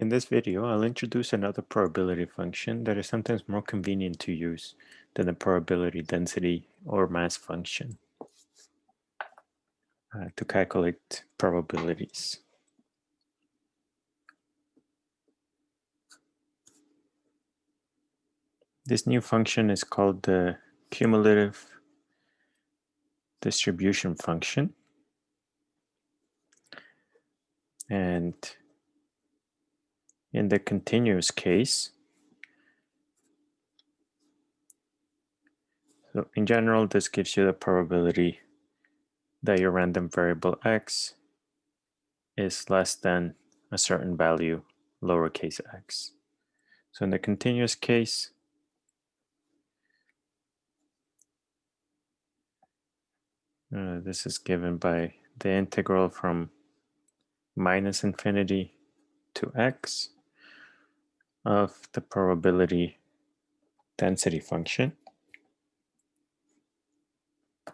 In this video, I'll introduce another probability function that is sometimes more convenient to use than the probability density or mass function uh, to calculate probabilities. This new function is called the cumulative distribution function. And in the continuous case, so in general, this gives you the probability that your random variable x is less than a certain value, lowercase x. So in the continuous case, uh, this is given by the integral from minus infinity to x of the probability density function.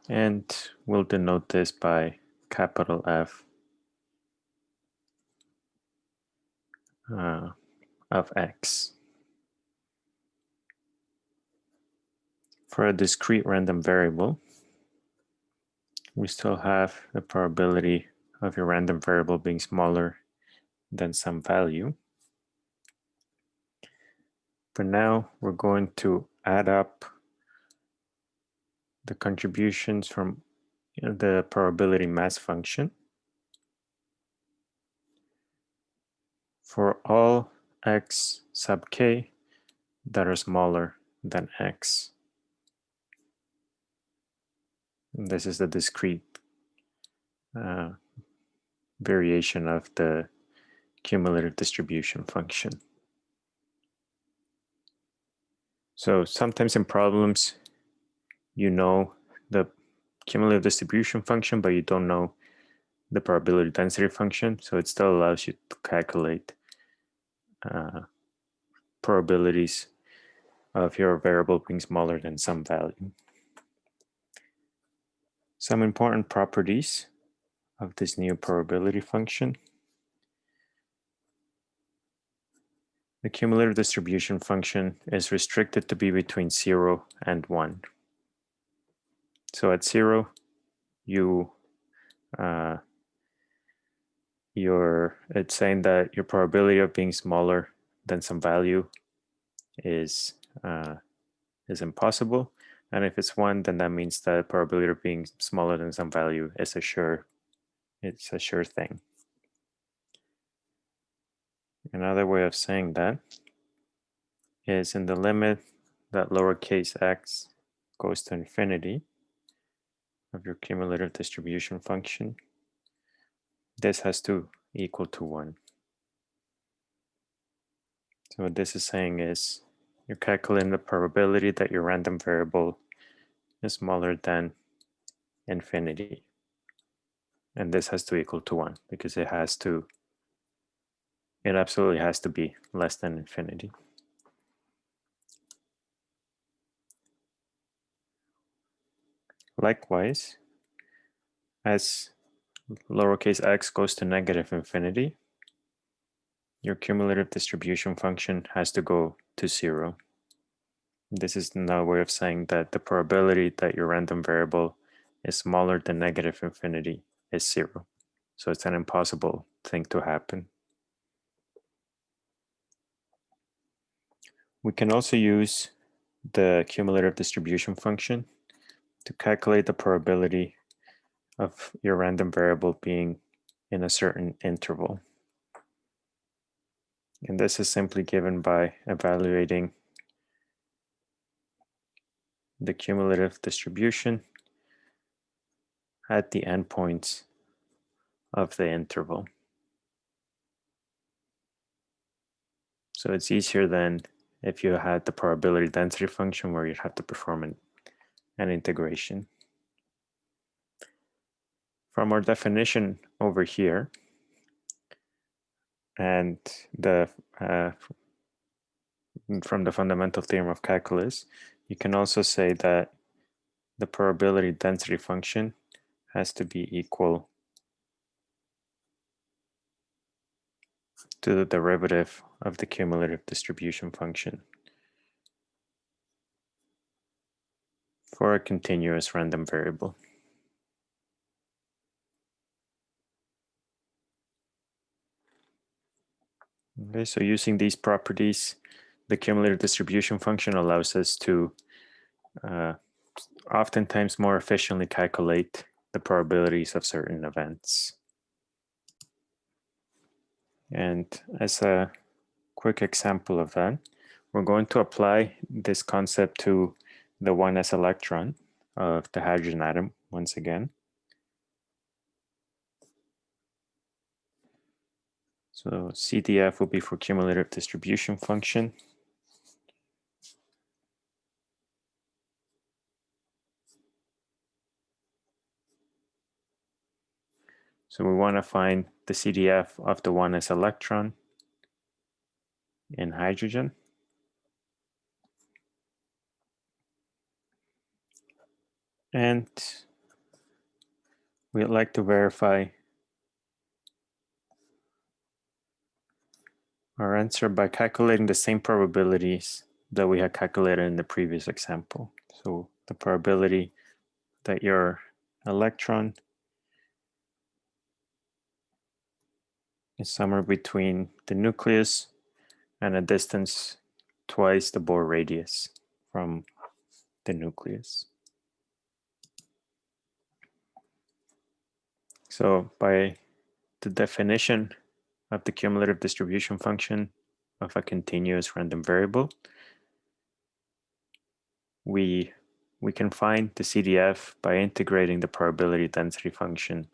And we'll denote this by capital F uh, of x. For a discrete random variable, we still have the probability of your random variable being smaller than some value. But now we're going to add up the contributions from the probability mass function for all x sub k that are smaller than x. This is the discrete uh, variation of the cumulative distribution function. So sometimes in problems, you know the cumulative distribution function, but you don't know the probability density function. So it still allows you to calculate uh, probabilities of your variable being smaller than some value. Some important properties of this new probability function. The cumulative distribution function is restricted to be between 0 and 1. So at 0, you uh, your it's saying that your probability of being smaller than some value is uh, is impossible. And if it's one, then that means that probability of being smaller than some value is a sure it's a sure thing. Another way of saying that is in the limit that lowercase x goes to infinity of your cumulative distribution function, this has to equal to 1. So what this is saying is you're calculating the probability that your random variable is smaller than infinity. And this has to equal to 1 because it has to, it absolutely has to be less than infinity. Likewise, as lowercase x goes to negative infinity, your cumulative distribution function has to go to zero. This is another way of saying that the probability that your random variable is smaller than negative infinity is zero. So it's an impossible thing to happen. We can also use the cumulative distribution function to calculate the probability of your random variable being in a certain interval. And this is simply given by evaluating the cumulative distribution at the endpoints of the interval. So it's easier than if you had the probability density function where you'd have to perform an, an integration. From our definition over here, and the uh, from the fundamental theorem of calculus, you can also say that the probability density function has to be equal to the derivative of the cumulative distribution function for a continuous random variable. Okay, so using these properties, the cumulative distribution function allows us to uh, oftentimes more efficiently calculate the probabilities of certain events. And as a quick example of that, we're going to apply this concept to the 1s electron of the hydrogen atom once again. So CDF will be for cumulative distribution function. So we want to find the CDF of the one 1s electron in hydrogen. And we'd like to verify our answer by calculating the same probabilities that we had calculated in the previous example. So the probability that your electron is somewhere between the nucleus and a distance twice the Bohr radius from the nucleus. So by the definition of the cumulative distribution function of a continuous random variable, we we can find the CDF by integrating the probability density function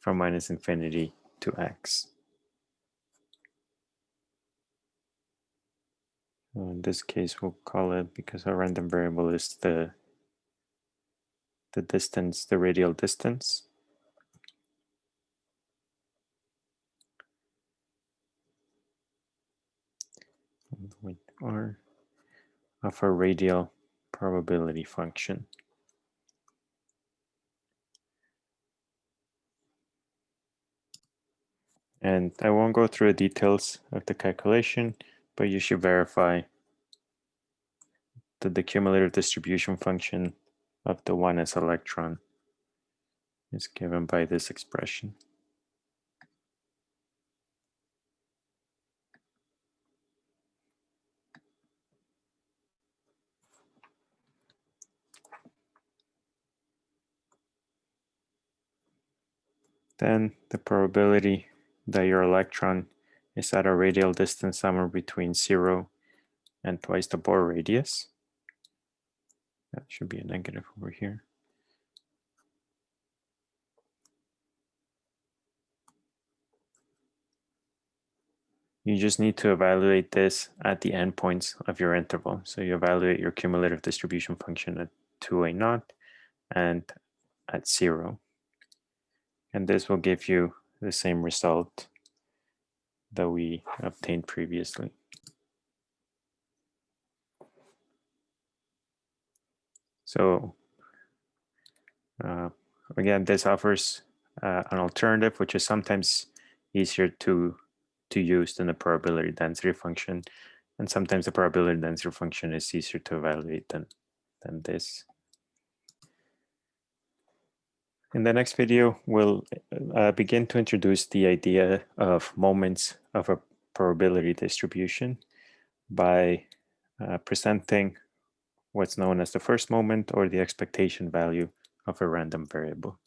from minus infinity to x. in this case, we'll call it because our random variable is the the distance, the radial distance. with r of a radial probability function. And I won't go through the details of the calculation, but you should verify that the cumulative distribution function of the 1s electron is given by this expression. Then the probability that your electron is at a radial distance somewhere between zero and twice the Bohr radius. That should be a negative over here. You just need to evaluate this at the endpoints of your interval. So you evaluate your cumulative distribution function at 2a naught and at zero. And this will give you the same result that we obtained previously. So uh, again, this offers uh, an alternative, which is sometimes easier to, to use than the probability density function. And sometimes the probability density function is easier to evaluate than, than this. In the next video, we'll uh, begin to introduce the idea of moments of a probability distribution by uh, presenting what's known as the first moment or the expectation value of a random variable.